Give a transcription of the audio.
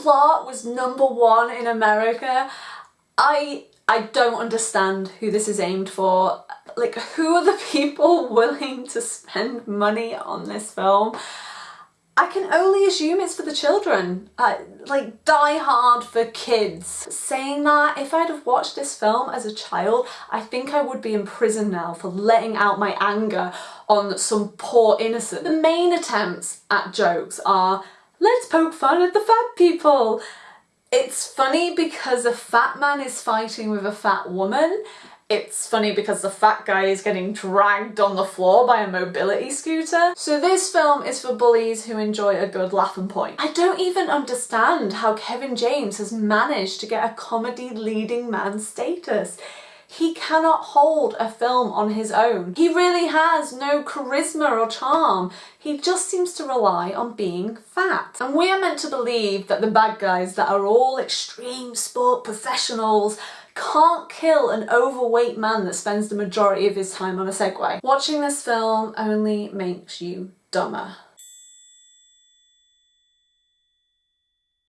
Blart was number one in America. I I don't understand who this is aimed for. Like, who are the people willing to spend money on this film? I can only assume it's for the children. Uh, like Die Hard for kids. Saying that, if I'd have watched this film as a child, I think I would be in prison now for letting out my anger on some poor innocent. The main attempts at jokes are, let's poke fun at the fat people. It's funny because a fat man is fighting with a fat woman it's funny because the fat guy is getting dragged on the floor by a mobility scooter. So this film is for bullies who enjoy a good laugh and point. I don't even understand how Kevin James has managed to get a comedy leading man status. He cannot hold a film on his own. He really has no charisma or charm. He just seems to rely on being fat. And we are meant to believe that the bad guys that are all extreme sport professionals can't kill an overweight man that spends the majority of his time on a Segway. Watching this film only makes you dumber.